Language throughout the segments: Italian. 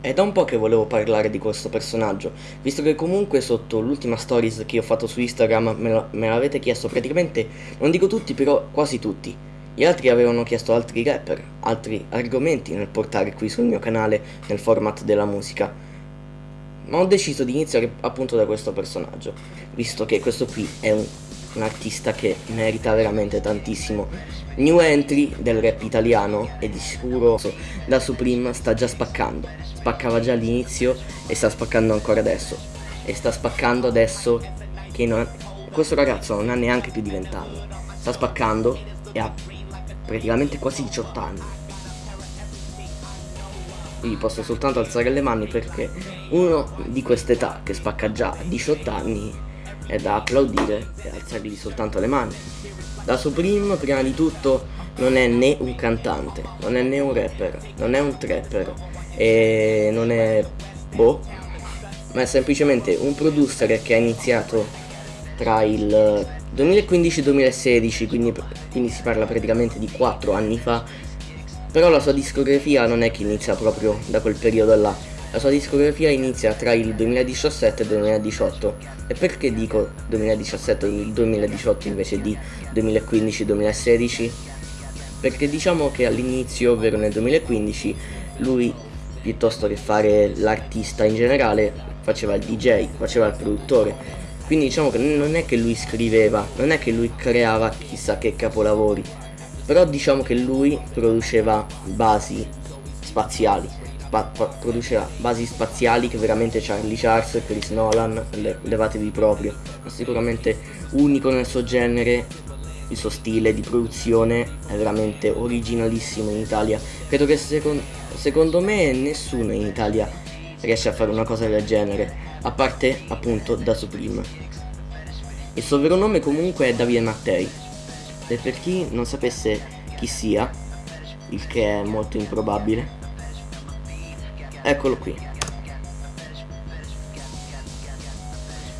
È da un po' che volevo parlare di questo personaggio, visto che comunque sotto l'ultima stories che ho fatto su Instagram me, l'avete chiesto praticamente, non dico tutti, però quasi tutti. Gli altri avevano chiesto altri rapper, altri argomenti nel portare qui sul mio canale nel format della musica. Ma ho deciso di iniziare appunto da questo personaggio, visto che questo qui è un un artista che merita veramente tantissimo. New entry del rap italiano e di sicuro da Supreme sta già spaccando. Spaccava già all'inizio e sta spaccando ancora adesso. E sta spaccando adesso che non... questo ragazzo non ha neanche più di 20 anni. Sta spaccando e ha praticamente quasi 18 anni. Quindi posso soltanto alzare le mani perché uno di quest'età che spacca già a 18 anni è da applaudire e alzargli soltanto le mani. Da Supreme prima di tutto non è né un cantante, non è né un rapper, non è un trapper e non è boh, ma è semplicemente un producer che ha iniziato tra il 2015 e 2016, quindi, quindi si parla praticamente di 4 anni fa, però la sua discografia non è che inizia proprio da quel periodo là, la sua discografia inizia tra il 2017 e il 2018. E perché dico 2017 e 2018 invece di 2015-2016? Perché diciamo che all'inizio, ovvero nel 2015, lui piuttosto che fare l'artista in generale faceva il DJ, faceva il produttore. Quindi diciamo che non è che lui scriveva, non è che lui creava chissà che capolavori, però diciamo che lui produceva basi spaziali produceva basi spaziali che veramente Charlie Charles, Chris Nolan, le levatevi proprio, ma sicuramente unico nel suo genere, il suo stile di produzione è veramente originalissimo in Italia, credo che secon secondo me nessuno in Italia riesce a fare una cosa del genere, a parte appunto da Supreme. Il suo vero nome comunque è Davide Mattei, e per chi non sapesse chi sia, il che è molto improbabile, Eccolo qui.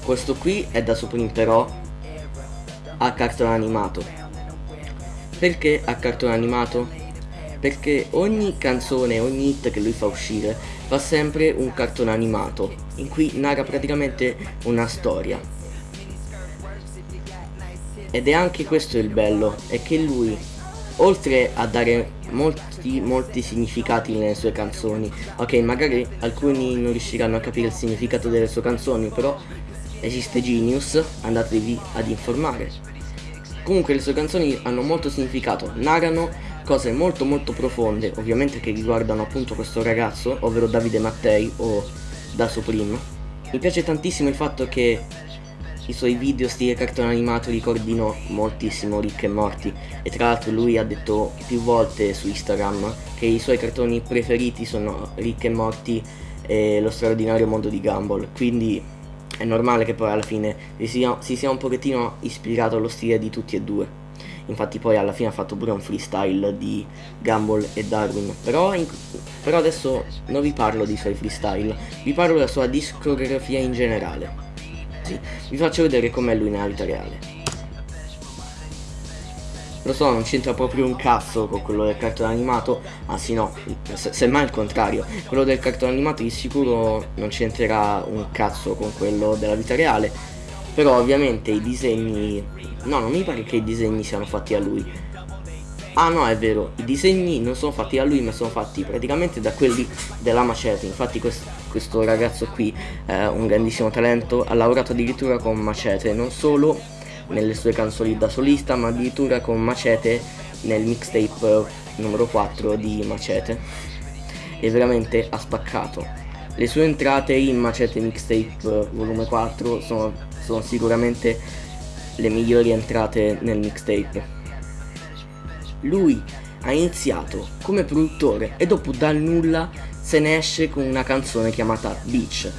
Questo qui è da però a cartone animato. Perché a cartone animato? Perché ogni canzone, ogni hit che lui fa uscire fa sempre un cartone animato in cui narra praticamente una storia. Ed è anche questo il bello, è che lui oltre a dare molti molti significati nelle sue canzoni. Ok magari alcuni non riusciranno a capire il significato delle sue canzoni però esiste Genius andatevi ad informare. Comunque le sue canzoni hanno molto significato narrano cose molto molto profonde ovviamente che riguardano appunto questo ragazzo ovvero Davide Mattei o da Supreme mi piace tantissimo il fatto che i suoi video stile cartone animato ricordino moltissimo Rick e Morty e tra l'altro lui ha detto più volte su Instagram che i suoi cartoni preferiti sono Rick e Morty e lo straordinario mondo di Gumball. Quindi è normale che poi alla fine si sia, si sia un pochettino ispirato allo stile di tutti e due. Infatti poi alla fine ha fatto pure un freestyle di Gumball e Darwin. Però, in, però adesso non vi parlo di suoi freestyle vi parlo della sua discografia in generale ragazzi vi faccio vedere com'è lui nella vita reale. Lo so non c'entra proprio un cazzo con quello del cartone animato anzi no se, semmai il contrario quello del cartone animato di sicuro non c'entrerà un cazzo con quello della vita reale. Però ovviamente i disegni no non mi pare che i disegni siano fatti a lui. Ah no, è vero, i disegni non sono fatti da lui ma sono fatti praticamente da quelli della Macete, infatti questo, questo ragazzo qui è un grandissimo talento, ha lavorato addirittura con Macete, non solo nelle sue canzoni da solista ma addirittura con Macete nel mixtape numero 4 di Macete e veramente ha spaccato. Le sue entrate in Macete Mixtape volume 4 sono, sono sicuramente le migliori entrate nel mixtape lui ha iniziato come produttore e dopo dal nulla se ne esce con una canzone chiamata Beach.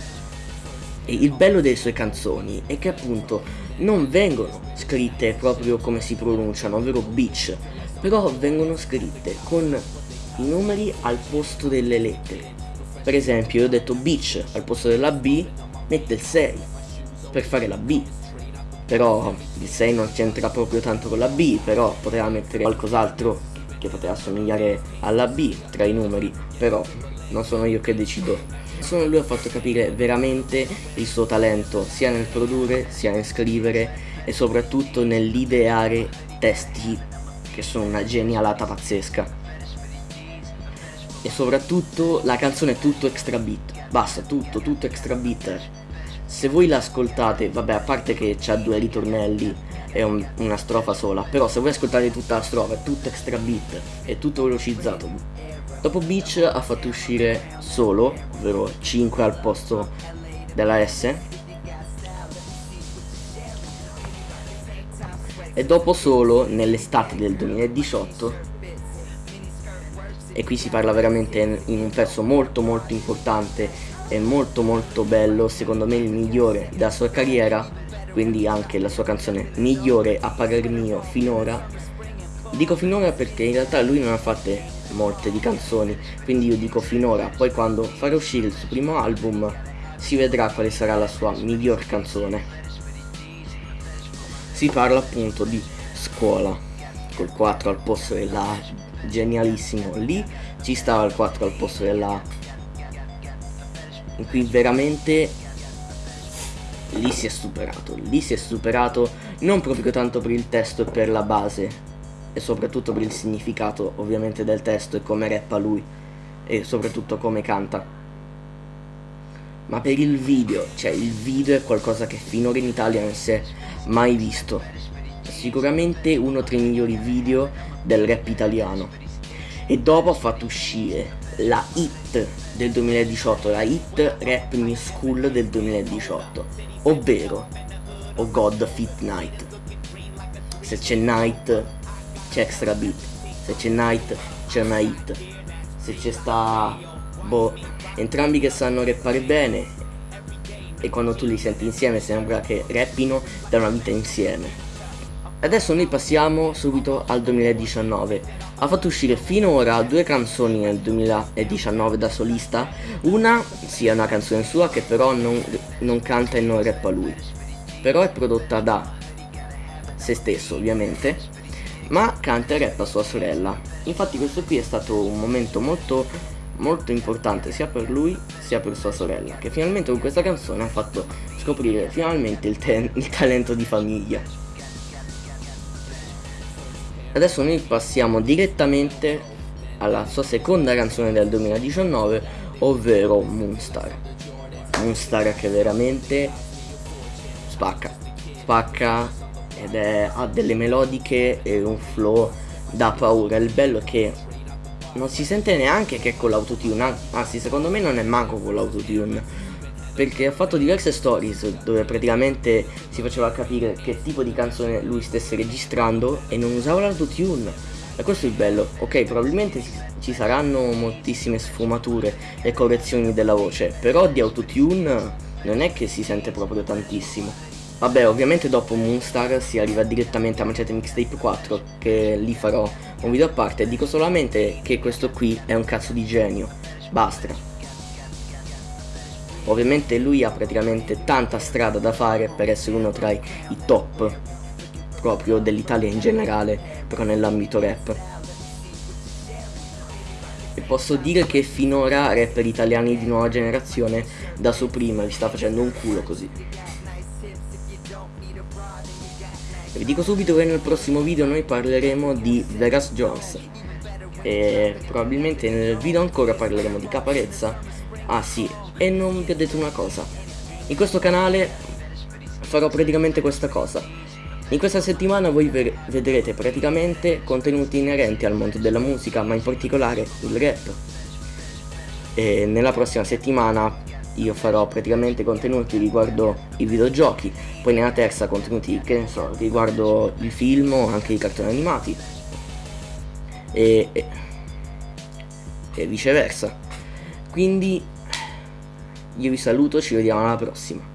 E il bello delle sue canzoni è che appunto non vengono scritte proprio come si pronunciano, ovvero Beach, però vengono scritte con i numeri al posto delle lettere. Per esempio io ho detto Beach al posto della B mette il 6 per fare la B però il 6 non c'entra proprio tanto con la B però poteva mettere qualcos'altro che poteva assomigliare alla B tra i numeri però non sono io che decido. Solo lui ha fatto capire veramente il suo talento, sia nel produrre, sia nel scrivere e soprattutto nell'ideare testi che sono una genialata pazzesca. E soprattutto la canzone è tutto extra beat, basta, tutto, tutto extra beat. Se voi l'ascoltate, vabbè, a parte che c'ha due ritornelli e un, una strofa sola, però se voi ascoltate tutta la strofa è tutto extra beat, è tutto velocizzato. Dopo Beach ha fatto uscire solo, ovvero 5 al posto della S, e dopo solo nell'estate del 2018 e qui si parla veramente in un pezzo molto molto importante e molto molto bello secondo me il migliore della sua carriera quindi anche la sua canzone migliore a parer mio finora. Dico finora perché in realtà lui non ha fatte molte di canzoni quindi io dico finora poi quando farà uscire il suo primo album si vedrà quale sarà la sua miglior canzone. Si parla appunto di scuola col 4 al posto della A genialissimo lì ci stava il 4 al posto della A cui veramente lì si è superato lì si è superato non proprio tanto per il testo e per la base e soprattutto per il significato ovviamente del testo e come rappa lui e soprattutto come canta ma per il video cioè il video è qualcosa che finora in Italia non si è mai visto. Sicuramente uno tra i migliori video del rap italiano. E dopo ha fatto uscire la hit del 2018, la hit Rap New School del 2018, ovvero Oh God Fit Night. Se c'è Night c'è extra beat, se c'è Night c'è una hit, se c'è sta boh, entrambi che sanno rappare bene e quando tu li senti insieme sembra che rappino da una vita insieme. Adesso noi passiamo subito al 2019. Ha fatto uscire finora due canzoni nel 2019 da solista. Una sia una canzone sua che però non, non canta e non rappa lui. Però è prodotta da se stesso ovviamente. Ma canta e rappa sua sorella. Infatti questo qui è stato un momento molto molto importante sia per lui sia per sua sorella, che finalmente con questa canzone ha fatto scoprire finalmente il, il talento di famiglia. Adesso noi passiamo direttamente alla sua seconda canzone del 2019, ovvero Moonstar. Moonstar che veramente spacca, spacca ed è, ha delle melodiche e un flow da paura. Il bello è che non si sente neanche che è con l'autotune, anzi secondo me non è manco con l'autotune. Perché ha fatto diverse stories dove praticamente si faceva capire che tipo di canzone lui stesse registrando e non usava l'autotune. E questo è il bello. Ok, probabilmente ci saranno moltissime sfumature e correzioni della voce, però di autotune non è che si sente proprio tantissimo. Vabbè, ovviamente dopo Moonstar si arriva direttamente a Macete Mixtape 4, che lì farò un video a parte. Dico solamente che questo qui è un cazzo di genio. Basta. Ovviamente lui ha praticamente tanta strada da fare per essere uno tra i top proprio dell'Italia in generale, però nell'ambito rap. E posso dire che finora rapper italiani di nuova generazione da su prima vi sta facendo un culo così. Vi dico subito che nel prossimo video noi parleremo di Vegas Jones. E probabilmente nel video ancora parleremo di Caparezza. Ah sì, e non vi ho detto una cosa. In questo canale farò praticamente questa cosa. In questa settimana voi vedrete praticamente contenuti inerenti al mondo della musica ma in particolare il rap. E nella prossima settimana io farò praticamente contenuti riguardo i videogiochi, poi nella terza contenuti, che ne so, riguardo il film o anche i cartoni animati e, e, e viceversa. Quindi io vi saluto, ci vediamo alla prossima.